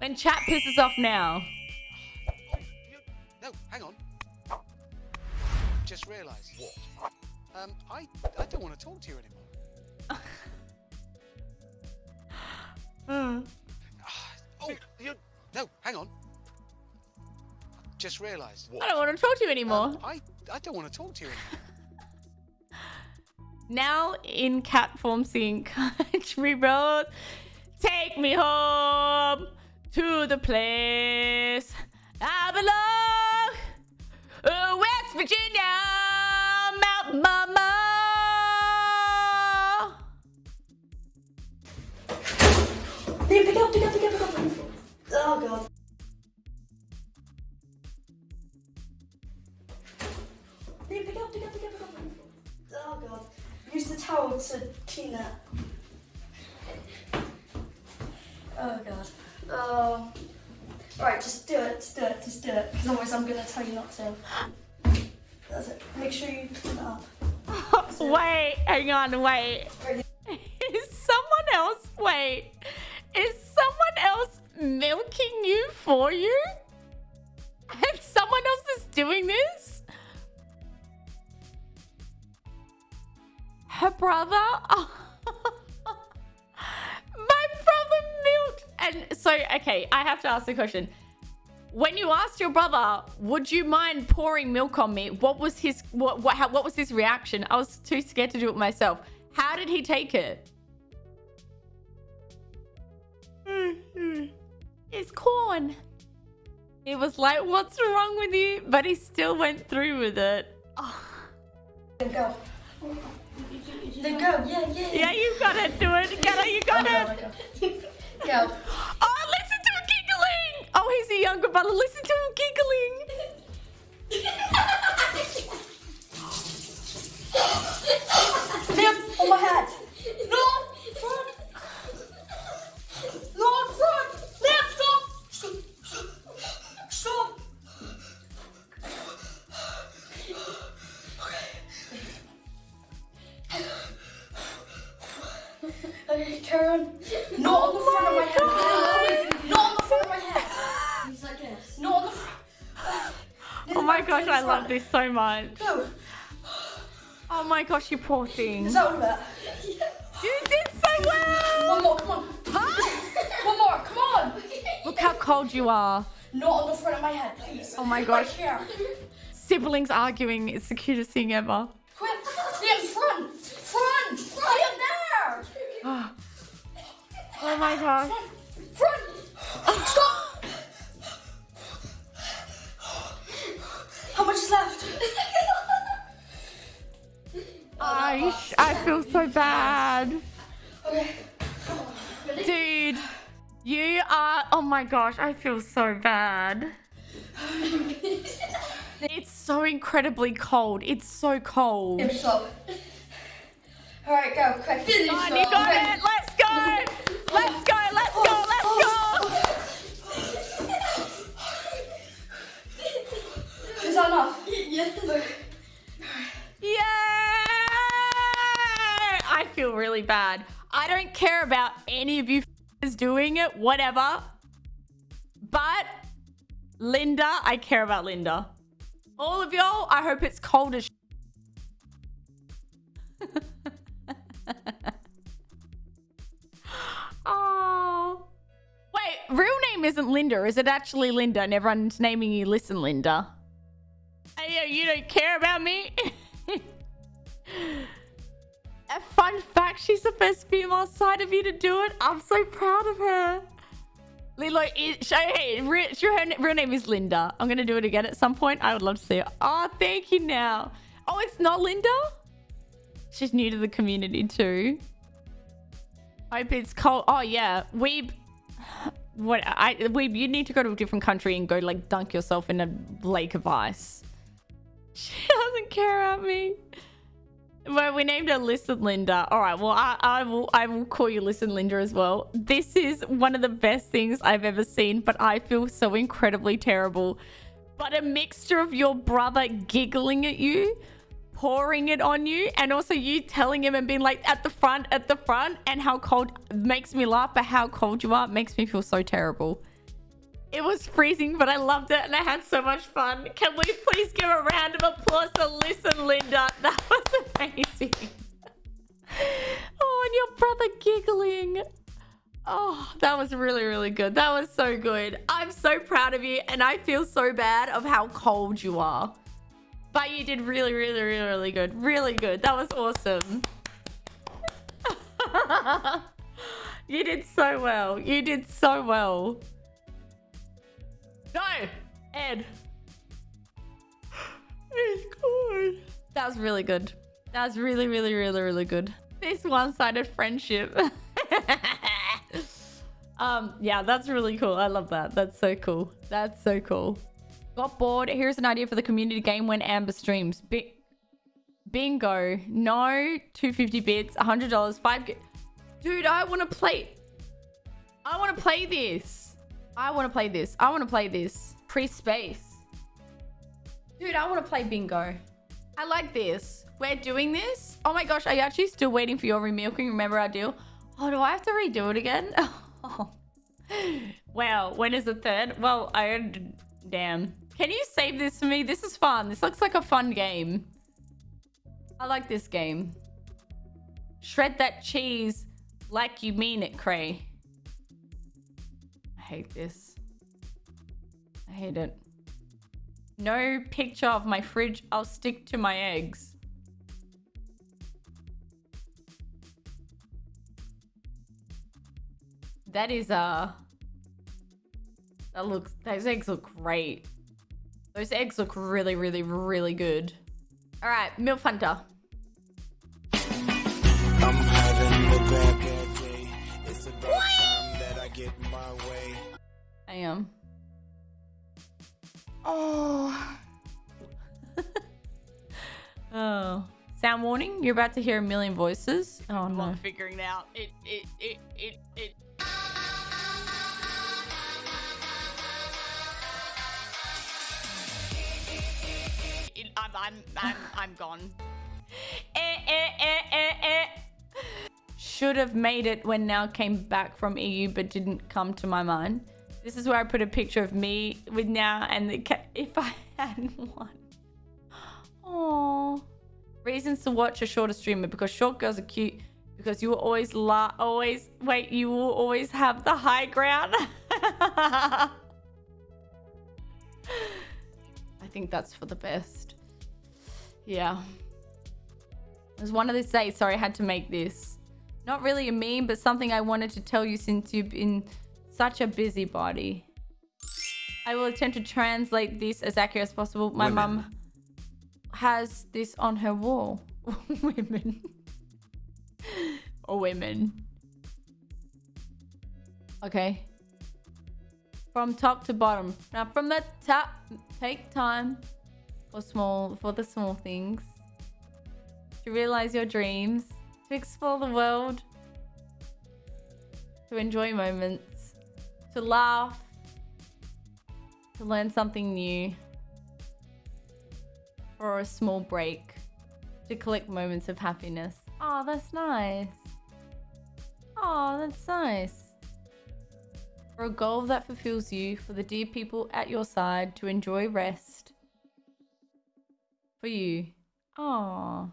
When chat pisses off now. No, hang on. Just realised. What? Um, I, I don't want to talk to you anymore. Hmm. Ah, oh, you, no, hang on. Just realised. I don't want to talk to you anymore. Um, I, I don't want to talk to you anymore. now in cat form sing country road take me home to the place i belong uh, west virginia mountain mama Pick up, pick up, pick up, pick up. Oh god. Pick up, pick up, pick up, pick up. Oh god. Use the towel to clean that. Oh god. Uh, oh. Alright, just do it, just do it, just do it. Because otherwise I'm gonna tell you not to. That's it. Make sure you clean it up. wait hang on wait is someone else wait is someone else milking you for you and someone else is doing this her brother my oh. And so okay i have to ask the question. When you asked your brother would you mind pouring milk on me? what was his what what, how, what was his reaction? I was too scared to do it myself. How did he take it? It's corn. It was like what's wrong with you? But he still went through with it. Oh, Then go. Then go, yeah, yeah, yeah. You gotta do it. Get it you got it Go. oh listen to him giggling oh he's a younger brother listen to him giggling Liam, on my hat. No, gosh i love this so much Go. oh my gosh you poor thing Is that all of it? you did so well One more, come on. Huh? One more, come on. Look how cold you are. Not on the front of my head, please. Oh my gosh. here. Siblings arguing. It's the cutest thing ever. Quick. Liam, front. Front. Liam, there. Oh, oh my gosh. Front. Front. Stop. How left? I, I feel so bad. Okay. Dude, you are... Oh my gosh, I feel so bad. It's so incredibly cold. It's so cold. Liam, stop. All right, go. Quick. Finish. Come on, you got it. Let's go. Really bad. I don't care about any of you is doing it, whatever. But Linda, I care about Linda. All of y'all, I hope it's cold as Oh. Wait, real name isn't Linda. Is it actually Linda? And everyone's naming you Listen Linda. Hey, you don't care about me? Fun fact, she's the first female side of you to do it. I'm so proud of her. Lilo, is, hey, her real name is Linda. I'm going to do it again at some point. I would love to see her. Oh, thank you now. Oh, it's not Linda? She's new to the community too. I hope it's cold. Oh, yeah. Weeb. What? I Weeb, you need to go to a different country and go, like, dunk yourself in a lake of ice. She doesn't care about me. Well, we named her Listen Linda. All right. Well, I, I will. I will call you Listen Linda as well. This is one of the best things I've ever seen, but I feel so incredibly terrible. But a mixture of your brother giggling at you, pouring it on you, and also you telling him and being like at the front, at the front, and how cold makes me laugh. But how cold you are makes me feel so terrible. It was freezing, but I loved it and I had so much fun. Can we please give a round of applause to Listen Linda? That was amazing. Oh, and your brother giggling. Oh, that was really, really good. That was so good. I'm so proud of you and I feel so bad of how cold you are. But you did really, really, really, really good. Really good. That was awesome. you did so well. You did so well. No, Ed. It's good. That was really good. That was really, really, really, really good. This one-sided friendship. um, yeah, that's really cool. I love that. That's so cool. That's so cool. Got bored. Here's an idea for the community game when Amber streams. Bi bingo. No 250 bits, $100, 5 Dude, I want to play. I want to play this. I want to play this. I want to play this. Pre-space. Dude, I want to play bingo. I like this. We're doing this. Oh my gosh, are you actually still waiting for your remilking? Remember our deal? Oh, do I have to redo it again? Oh. Wow, when is the third? Well, I... Damn. Can you save this for me? This is fun. This looks like a fun game. I like this game. Shred that cheese like you mean it, Cray. Hate this. I hate it. No picture of my fridge. I'll stick to my eggs. That is, uh... That looks... Those eggs look great. Those eggs look really, really, really good. Alright, Milf Hunter. I am. Oh. oh. Sound warning, you're about to hear a million voices. Oh no. I'm figuring it out. It, it, it, it, it. I'm, I'm, I'm, I'm gone. eh, eh, eh, eh, eh. Should have made it when now came back from EU, but didn't come to my mind. This is where I put a picture of me with now and the cat if I had one. Oh, reasons to watch a shorter streamer because short girls are cute. Because you will always la always wait. You will always have the high ground. I think that's for the best. Yeah. It was one of these days. Sorry, I had to make this. Not really a meme, but something I wanted to tell you since you've been such a busybody. I will attempt to translate this as accurate as possible. My mum has this on her wall. women. or women. Okay. From top to bottom. Now from the top, take time for small for the small things. To realize your dreams. To explore the world. To enjoy moments to laugh, to learn something new, or a small break to collect moments of happiness. Oh, that's nice. Oh, that's nice. For a goal that fulfills you, for the dear people at your side to enjoy rest. For you. Oh.